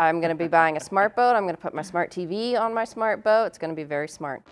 I'm going to be buying a smart boat. I'm going to put my smart TV on my smart boat. It's going to be very smart.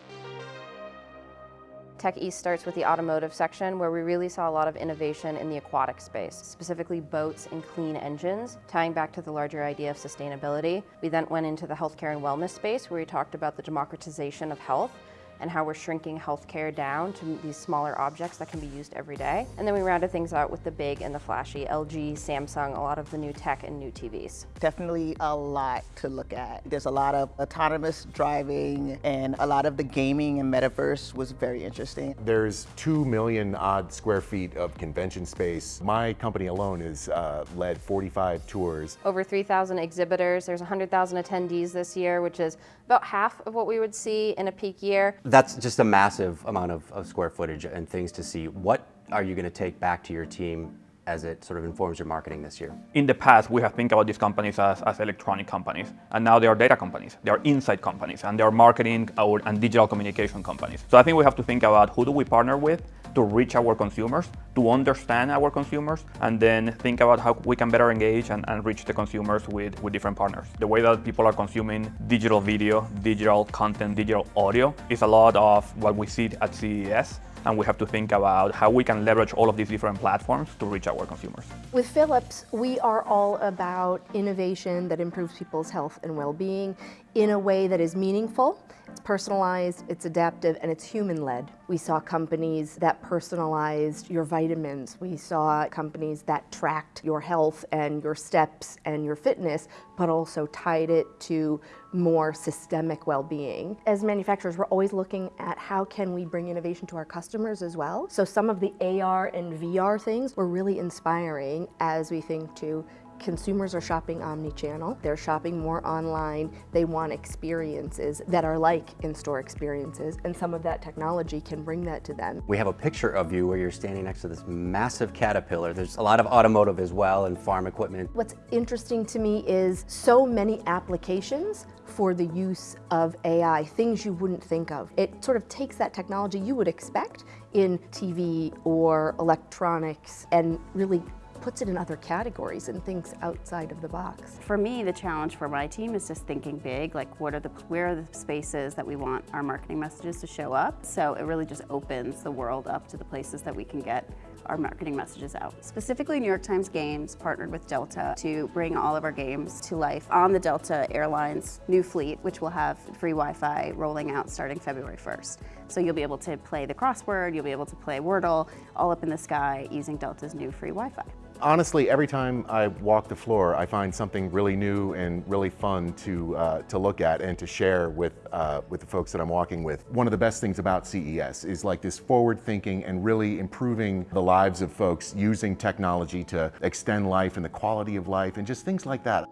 Tech East starts with the automotive section where we really saw a lot of innovation in the aquatic space, specifically boats and clean engines, tying back to the larger idea of sustainability. We then went into the healthcare and wellness space where we talked about the democratization of health and how we're shrinking healthcare down to these smaller objects that can be used every day. And then we rounded things out with the big and the flashy, LG, Samsung, a lot of the new tech and new TVs. Definitely a lot to look at. There's a lot of autonomous driving and a lot of the gaming and metaverse was very interesting. There's 2 million odd square feet of convention space. My company alone has uh, led 45 tours. Over 3,000 exhibitors. There's 100,000 attendees this year, which is about half of what we would see in a peak year that's just a massive amount of, of square footage and things to see. What are you going to take back to your team as it sort of informs your marketing this year? In the past, we have think about these companies as, as electronic companies, and now they are data companies, they are insight companies, and they are marketing or, and digital communication companies. So I think we have to think about who do we partner with to reach our consumers, to understand our consumers, and then think about how we can better engage and, and reach the consumers with, with different partners. The way that people are consuming digital video, digital content, digital audio is a lot of what we see at CES and we have to think about how we can leverage all of these different platforms to reach our consumers. With Philips, we are all about innovation that improves people's health and well-being in a way that is meaningful, personalized, it's adaptive, and it's human-led. We saw companies that personalized your vitamins. We saw companies that tracked your health and your steps and your fitness, but also tied it to more systemic well-being. As manufacturers, we're always looking at how can we bring innovation to our customers as well. So some of the AR and VR things were really inspiring as we think to Consumers are shopping omni-channel. They're shopping more online. They want experiences that are like in-store experiences, and some of that technology can bring that to them. We have a picture of you where you're standing next to this massive Caterpillar. There's a lot of automotive as well and farm equipment. What's interesting to me is so many applications for the use of AI, things you wouldn't think of. It sort of takes that technology you would expect in TV or electronics and really puts it in other categories and thinks outside of the box. For me, the challenge for my team is just thinking big, like what are the, where are the spaces that we want our marketing messages to show up? So it really just opens the world up to the places that we can get our marketing messages out. Specifically, New York Times Games partnered with Delta to bring all of our games to life on the Delta Airlines new fleet, which will have free Wi-Fi rolling out starting February 1st. So you'll be able to play the crossword, you'll be able to play Wordle all up in the sky using Delta's new free Wi-Fi. Honestly, every time I walk the floor, I find something really new and really fun to, uh, to look at and to share with, uh, with the folks that I'm walking with. One of the best things about CES is like this forward thinking and really improving the lives of folks using technology to extend life and the quality of life and just things like that.